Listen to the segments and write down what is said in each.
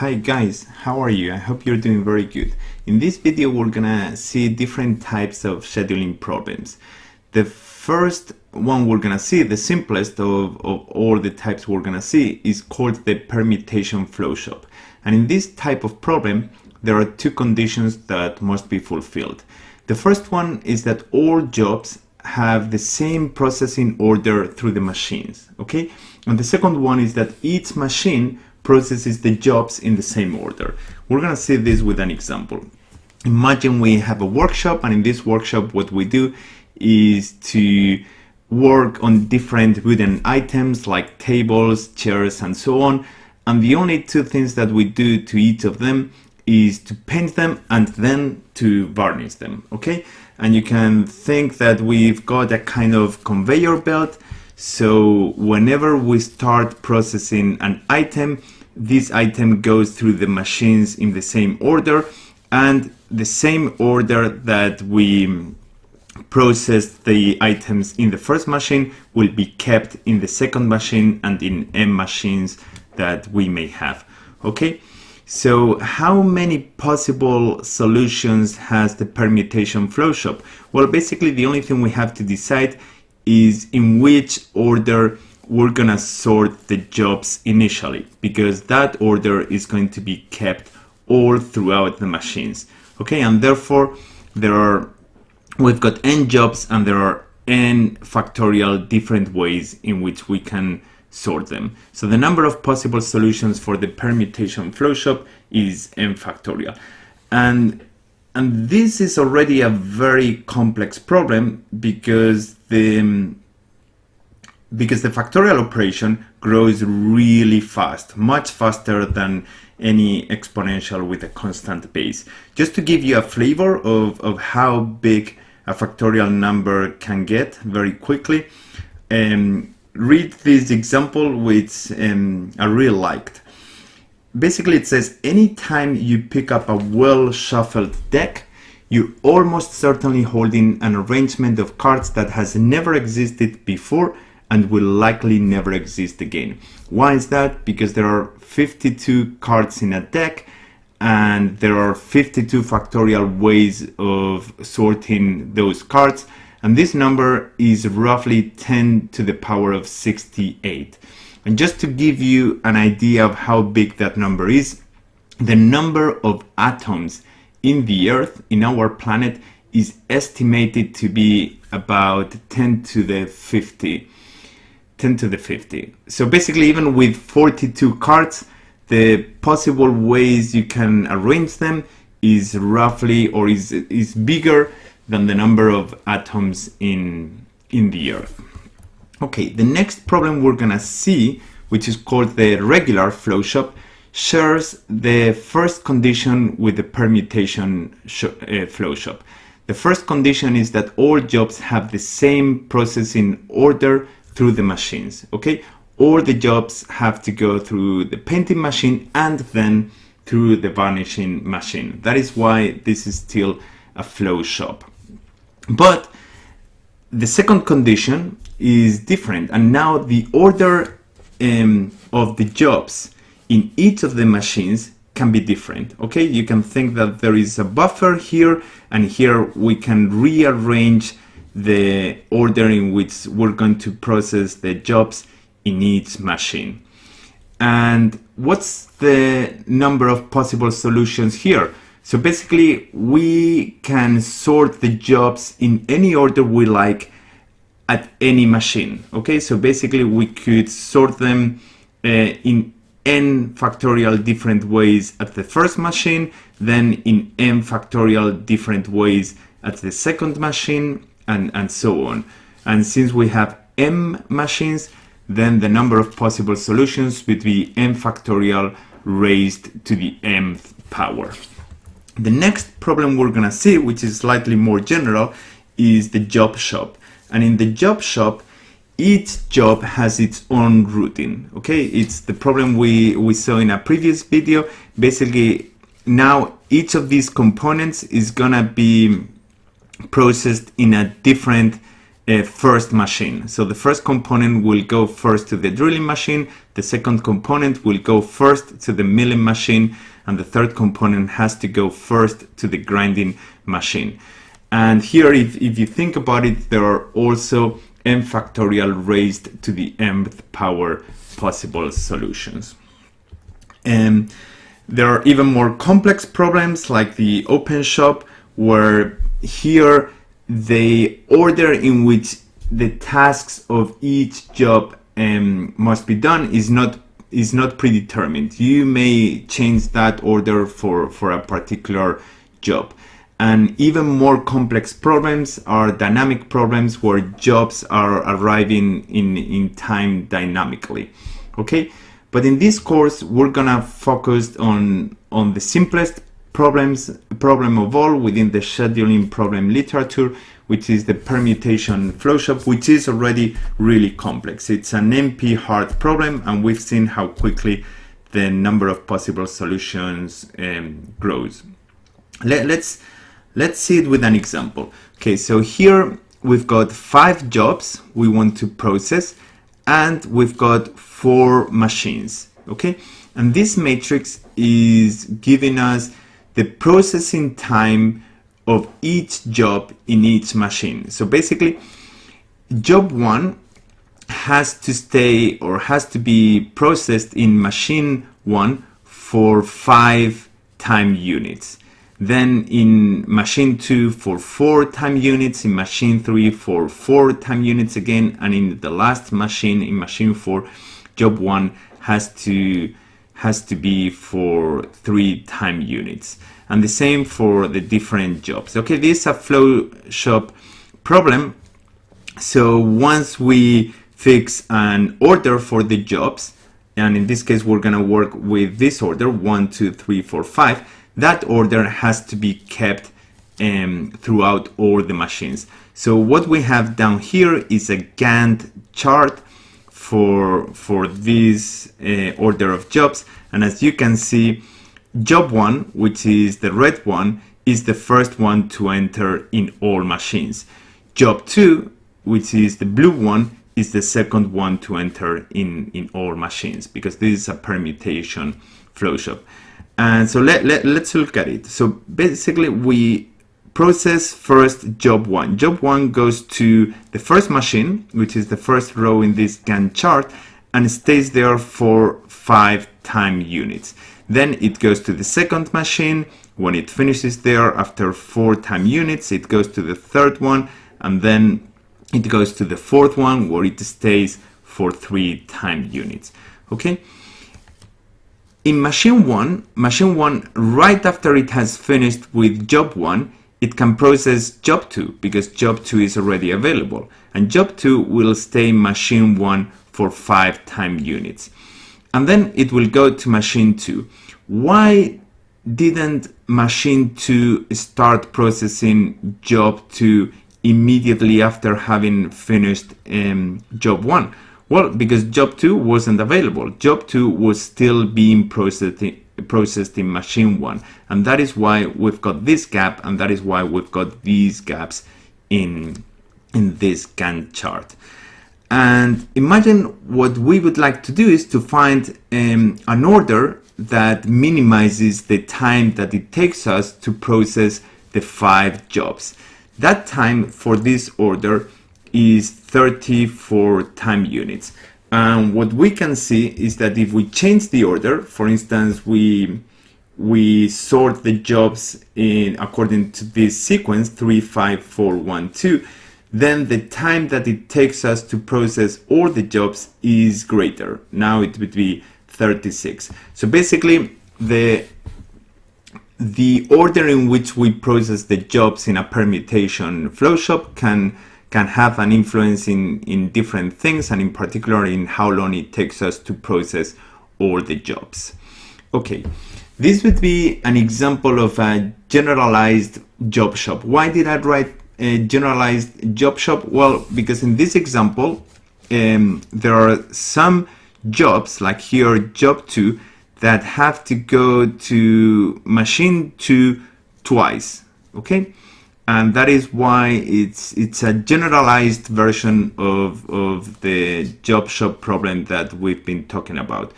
Hi guys, how are you? I hope you're doing very good. In this video we're gonna see different types of scheduling problems. The first one we're gonna see, the simplest of, of all the types we're gonna see, is called the permutation flow shop. And in this type of problem, there are two conditions that must be fulfilled. The first one is that all jobs have the same processing order through the machines, okay? And the second one is that each machine processes the jobs in the same order. We're gonna see this with an example. Imagine we have a workshop and in this workshop what we do is to work on different wooden items like tables, chairs and so on and the only two things that we do to each of them is to paint them and then to varnish them okay and you can think that we've got a kind of conveyor belt so whenever we start processing an item, this item goes through the machines in the same order and the same order that we process the items in the first machine will be kept in the second machine and in M machines that we may have. Okay, so how many possible solutions has the permutation flowshop? Well, basically the only thing we have to decide is in which order we're gonna sort the jobs initially because that order is going to be kept all throughout the machines. Okay and therefore there are we've got n jobs and there are n factorial different ways in which we can sort them. So the number of possible solutions for the permutation flowshop is n factorial. And and this is already a very complex problem because the because the factorial operation grows really fast, much faster than any exponential with a constant base. Just to give you a flavor of, of how big a factorial number can get very quickly, um, read this example which um, I really liked. Basically it says anytime you pick up a well shuffled deck, you're almost certainly holding an arrangement of cards that has never existed before and will likely never exist again. Why is that? Because there are 52 cards in a deck and there are 52 factorial ways of sorting those cards and this number is roughly 10 to the power of 68. And just to give you an idea of how big that number is, the number of atoms in the Earth, in our planet, is estimated to be about 10 to the 50. 10 to the 50. So basically, even with 42 cards, the possible ways you can arrange them is roughly or is, is bigger than the number of atoms in, in the Earth. Okay, the next problem we're gonna see, which is called the regular flow shop, shares the first condition with the permutation uh, flowshop. The first condition is that all jobs have the same processing order through the machines, okay? All the jobs have to go through the painting machine and then through the varnishing machine. That is why this is still a flow shop. But the second condition is different. And now the order um, of the jobs in each of the machines can be different okay? You can think that there is a buffer here and here we can rearrange the order in which we're going to process the jobs in each machine. And what's the number of possible solutions here? So basically we can sort the jobs in any order we like at any machine okay so basically we could sort them uh, in n factorial different ways at the first machine, then in m factorial different ways at the second machine, and, and so on. And since we have m machines, then the number of possible solutions would be m factorial raised to the mth power. The next problem we're gonna see, which is slightly more general, is the job shop. And in the job shop, each job has its own routine okay it's the problem we we saw in a previous video basically now each of these components is gonna be processed in a different uh, first machine. So the first component will go first to the drilling machine, the second component will go first to the milling machine, and the third component has to go first to the grinding machine. And here, if, if you think about it, there are also n factorial raised to the mth power possible solutions. And there are even more complex problems like the open shop where here the order in which the tasks of each job um, must be done is not is not predetermined. You may change that order for, for a particular job. And even more complex problems are dynamic problems where jobs are arriving in, in time dynamically. Okay, but in this course, we're gonna focus on, on the simplest problems, problem of all within the scheduling problem literature, which is the permutation flowshop, which is already really complex. It's an NP hard problem, and we've seen how quickly the number of possible solutions um, grows. Let, let's let's see it with an example. Okay, so here we've got five jobs we want to process, and we've got four machines. Okay, and this matrix is giving us the processing time of each job in each machine. So basically, job one has to stay or has to be processed in machine one for five time units. Then in machine 2 for 4 time units, in machine 3 for 4 time units again, and in the last machine, in machine 4, job 1 has to has to be for 3 time units and the same for the different jobs. Okay, this is a flow shop problem. So once we fix an order for the jobs, and in this case, we're gonna work with this order, one, two, three, four, five, that order has to be kept um, throughout all the machines. So what we have down here is a Gantt chart for, for this uh, order of jobs. And as you can see, Job 1, which is the red one, is the first one to enter in all machines. Job 2, which is the blue one, is the second one to enter in, in all machines because this is a permutation flowshop. And so let, let, let's look at it. So basically we process first job 1. Job 1 goes to the first machine, which is the first row in this Gantt chart, and stays there for 5 time units. Then it goes to the second machine. When it finishes there after four time units, it goes to the third one and then it goes to the fourth one where it stays for three time units. Okay. In machine one, machine one, right after it has finished with job one, it can process job two because job two is already available. And job two will stay machine one for five time units and then it will go to machine 2. Why didn't machine 2 start processing job 2 immediately after having finished um, job 1? Well, because job 2 wasn't available. Job 2 was still being processed in, processed in machine 1. And that is why we've got this gap and that is why we've got these gaps in, in this Gantt chart. And imagine what we would like to do is to find um, an order that minimizes the time that it takes us to process the five jobs. That time for this order is 34 time units. And what we can see is that if we change the order, for instance, we we sort the jobs in according to this sequence 3 5 4 1 2 then the time that it takes us to process all the jobs is greater. Now it would be 36. So basically the the order in which we process the jobs in a permutation flowshop can can have an influence in, in different things and in particular in how long it takes us to process all the jobs. Okay, this would be an example of a generalized job shop. Why did I write a generalized job shop? Well, because in this example, um, there are some jobs, like here, job 2, that have to go to machine 2 twice, okay? And that is why it's it's a generalized version of, of the job shop problem that we've been talking about.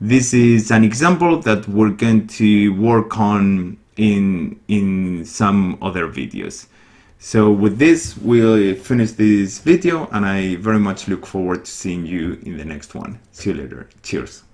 This is an example that we're going to work on in, in some other videos. So with this, we'll finish this video and I very much look forward to seeing you in the next one. See you later. Cheers.